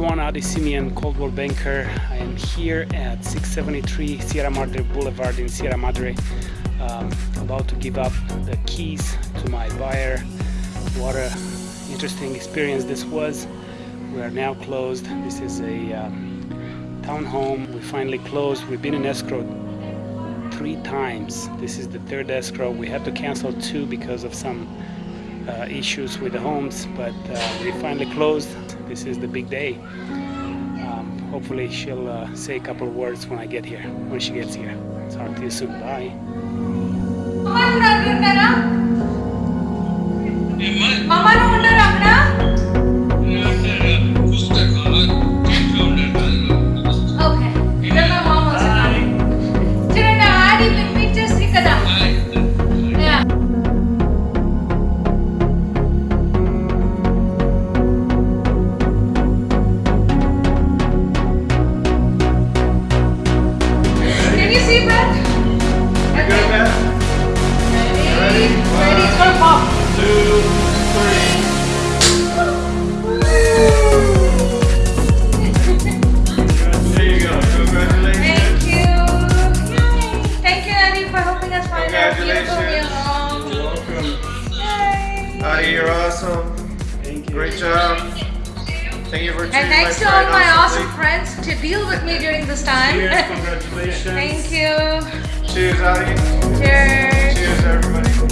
Adi Simeon, Coldwell Banker. I am here at 673 Sierra Madre Boulevard in Sierra Madre, um, about to give up the keys to my buyer. What a interesting experience this was. We are now closed. This is a um, townhome. We finally closed. We've been in escrow three times. This is the third escrow. We had to cancel two because of some uh, issues with the homes, but uh, we finally closed. This is the big day. Um, hopefully she'll uh, say a couple words when I get here, when she gets here. Talk to you soon. Bye. Can you see Brett? Okay. Ready? Ready? It's gonna pop. There you go. Congratulations. Thank you. Yay. Thank you, Annie, for helping us find our beautiful Congratulations. You're welcome. Yay. Adi, you're awesome. Thank you. Great job. Thank you for And thanks to all my awesome friends to deal with me during this time. Cheers, congratulations. Thank you. Cheers, Adi. Cheers. Cheers, everybody.